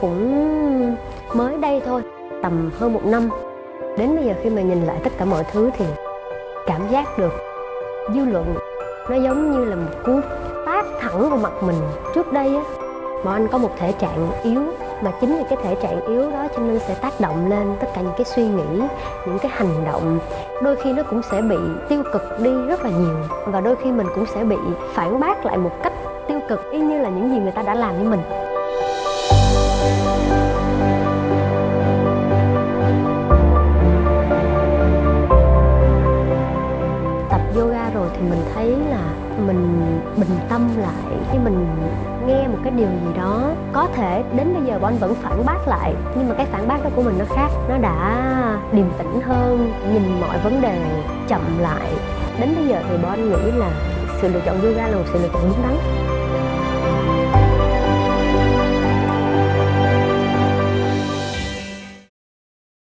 cũng mới đây thôi, tầm hơn một năm. Đến bây giờ khi mà nhìn lại tất cả mọi thứ thì cảm giác được dư luận nó giống như là một cú tát thẳng vào mặt mình. Trước đây á, bọn anh có một thể trạng yếu, mà chính vì cái thể trạng yếu đó cho nên sẽ tác động lên tất cả những cái suy nghĩ, những cái hành động. Đôi khi nó cũng sẽ bị tiêu cực đi rất là nhiều, và đôi khi mình cũng sẽ bị phản bác lại một cách tiêu cực, y như là những gì người ta đã làm với mình. Yoga rồi thì mình thấy là mình bình tâm lại khi mình nghe một cái điều gì đó. Có thể đến bây giờ bọn anh vẫn phản bác lại, nhưng mà cái phản bác đó của mình nó khác, nó đã điềm tĩnh hơn, nhìn mọi vấn đề chậm lại. Đến bây giờ thì bọn anh nghĩ là sự lựa chọn yoga là một sự lựa chọn đúng đắn.